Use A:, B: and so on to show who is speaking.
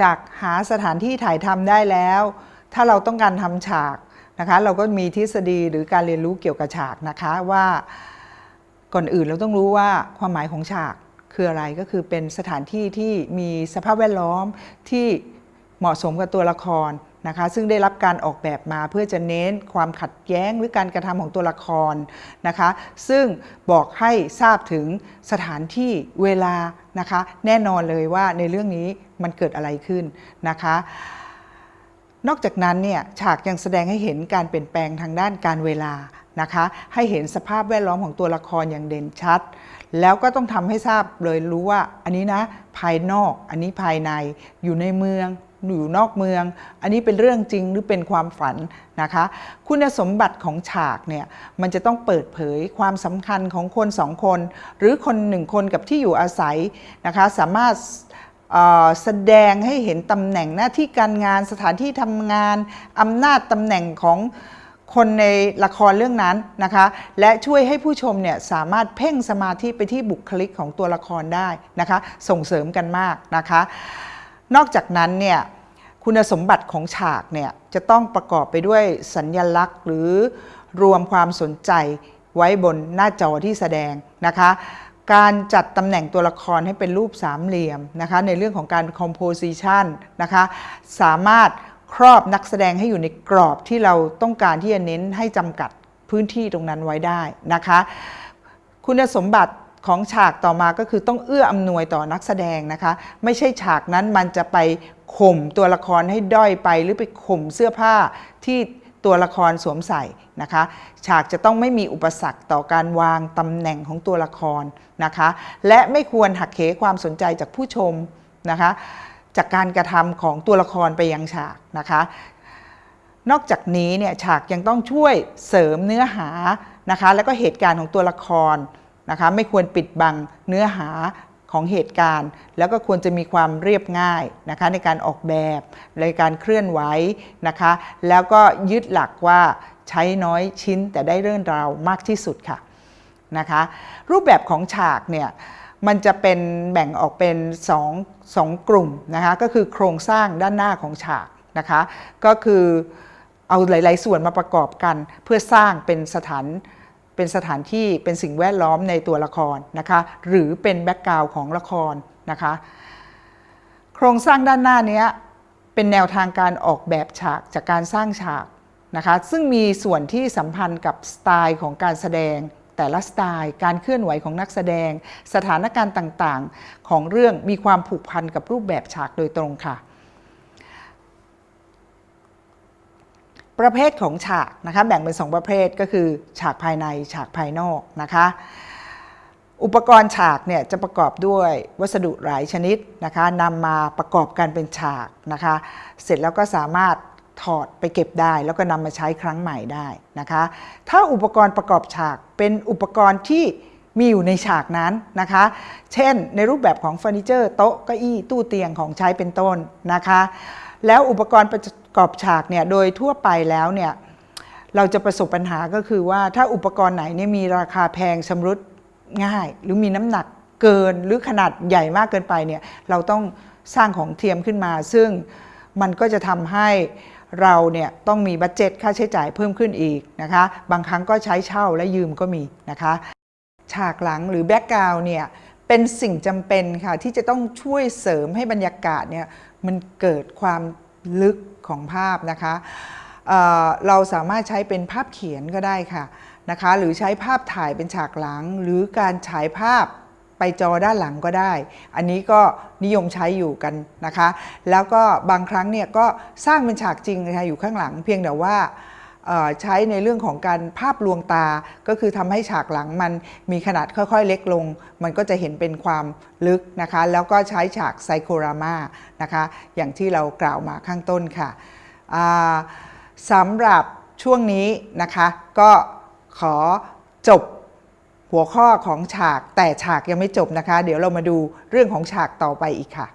A: จากหาสถานที่ถ่ายทำได้แล้ว ถ้าเราต้องการทำฉากนะคะ เราก็มีทฤษฎีหรือการเรียนรู้เกี่ยวกับฉากนะคะว่าก่อนอื่นเราต้องรู้ว่าความหมายของฉากคืออะไรก็คือเป็นสถานที่ที่มีสภาพแวดล้อมที่เหมาะสมกับตัวละคร นะคะซึ่งได้รับการออกแบบมาเพื่อจะเน้นความขัดแย้งหรือการกระทำของตัวละครนะคะซึ่งบอกให้ทราบถึงสถานที่เวลานะคะแน่นอนเลยว่าในเรื่องนี้มันเกิดอะไรขึ้นนะคะนอกจากนั้นเนี่ยฉากยังแสดงให้เห็นการเปลี่ยนแปลงทางด้านการเวลานะคะให้เห็นสภาพแวดล้อมของตัวละครอย่างเด่นชัด แล้วก็ต้องทำให้ทราบเลยรู้ว่าอันนี้นะภายนอกอันนี้ภายในอยู่ในเมือง อยู่นอกเมือง อันนี้เป็นเรื่องจริงหรือเป็นความฝันนะคะ คุณสมบัติของฉากเนี่ยมันจะต้องเปิดเผยความสำคัญของคนสองคน หรือคนหนึ่งคนกับที่อยู่อาศัยนะคะ สามารถแสดงให้เห็นตำแหน่งหน้าที่การงานสถานที่ทำงานอำนาจตำแหน่งของคนในละครเรื่องนั้นนะคะ และช่วยให้ผู้ชมเนี่ยสามารถเพ่งสมาธิไปที่บุคลิกของตัวละครได้นะคะ ส่งเสริมกันมากนะคะ นอกจากนั้นเนี่ยคุณสมบัติของฉากเนี่ยจะต้องประกอบไปด้วยสัญญลักษณ์ หรือรวมความสนใจไว้บนหน้าจอที่แสดงนะคะ การจัดตำแหน่งตัวละครให้เป็นรูปสามเหลี่ยมนะคะในเรื่องของการ composition นะคะสามารถครอบนักแสดงให้อยู่ในกรอบที่เราต้องการที่จะเน้นให้จำกัดพื้นที่ตรงนั้นไว้ได้นะคะ คุณสมบัติ ของฉากต่อมาก็คือต้องเอื้ออำนวยต่อนักแสดงนะคะ ไม่ใช่ฉากนั้นมันจะไปข่มตัวละครให้ด้อยไป หรือไปข่มเสื้อผ้าที่ตัวละครสวมใส่นะคะ ฉากจะต้องไม่มีอุปสรรคต่อการวางตำแหน่งของตัวละครนะคะ และไม่ควรหักเหความสนใจจากผู้ชมนะคะ จากการกระทำของตัวละครไปยังฉากนะคะนอกจากนี้เนี่ยฉากยังต้องช่วยเสริมเนื้อหานะคะ แล้วก็เหตุการณ์ของตัวละคร นะคะไม่ควรปิดบังเนื้อหาของเหตุการณ์ แล้วก็ควรจะมีความเรียบง่ายนะคะในการออกแบบในการเคลื่อนไหวนะคะ แล้วก็ยึดหลักว่าใช้น้อยชิ้นแต่ได้เรื่องราวมากที่สุดค่ะนะคะรูปแบบของฉากเนี่ยมันจะเป็นแบ่งออกเป็น2งกลุ่มนะคะก็คือโครงสร้างด้านหน้าของฉากนะคะก็คือเอาหลาย ๆ ส่วนมาประกอบกัน เพื่อสร้างเป็นสถาน เป็นสถานที่เป็นสิ่งแวดล้อมในตัวละครนะคะหรือเป็นแบ็กกราวของละครนะคะโครงสร้างด้านหน้านี้เป็นแนวทางการออกแบบฉากจากการสร้างฉากนะคะซึ่งมีส่วนที่สัมพันธ์กับสไตล์ของการแสดงแต่ละสไตล์ การเคลื่อนไหวของนักแสดง สถานการณ์ต่างๆ ของเรื่องมีความผูกพันกับรูปแบบฉากโดยตรงค่ะ ประเภทของฉากนะคะแบ่งเป็น 2 ประเภทก็คือฉากภายในฉากภายนอกนะคะอุปกรณ์ฉากเนี่ยจะประกอบด้วยวัสดุหลายชนิดนะคะนำมาประกอบกันเป็นฉากนะคะเสร็จแล้วก็สามารถถอดไปเก็บได้ แล้วก็นำมาใช้ครั้งใหม่ได้นะคะถ้าอุปกรณ์ประกอบฉากเป็นอุปกรณ์ที่มีอยู่ในฉากนั้นนะคะ เช่นในรูปแบบของเฟอร์นิเจอร์โต๊ะเก้าอี้ตู้เตียงของใช้เป็นต้นนะคะ แล้วอุปกรณ์ประกอบฉากเนี่ยโดยทั่วไปแล้วเนี่ยเราจะประสบปัญหาก็คือว่าถ้าอุปกรณ์ไหนเนี่ยมีราคาแพงชำรุดง่าย หรือมีน้ำหนักเกินหรือขนาดใหญ่มากเกินไปเนี่ยเราต้องสร้างของเทียมขึ้นมา ซึ่งมันก็จะทำให้เราเนี่ยต้องมี budget ค่าใช้จ่ายเพิ่มขึ้นอีกนะคะบางครั้งก็ใช้เช่าและยืมก็มีนะคะ ฉากหลังหรือ background เนี่ย เป็นสิ่งจำเป็นค่ะ ที่จะต้องช่วยเสริมให้บรรยากาศเนี่ยมันเกิดความลึกของภาพนะคะเเราสามารถใช้เป็นภาพเขียนก็ได้ค่ะนะคะหรือใช้ภาพถ่ายเป็นฉากหลัง หรือการฉายภาพไปจอด้านหลังก็ได้ อันนี้ก็นิยมใช้อยู่กันนะคะ แล้วก็บางครั้งเนี่ยก็สร้างเป็นฉากจริงนะคะอยู่ข้างหลังเพียงแต่ว่า ใช้ในเรื่องของการภาพลวงตา ก็คือทำให้ฉากหลังมันมีขนาดค่อยๆ เล็กลง มันก็จะเห็นเป็นความลึกนะคะ แล้วก็ใช้ฉากไซโครามานะคะ อย่างที่เรากล่าวมาข้างต้นค่ะสำหรับช่วงนี้นะคะ ก็ขอจบหัวข้อของฉากแต่ฉากยังไม่จบนะคะ เดี๋ยวเรามาดูเรื่องของฉากต่อไปอีกค่ะ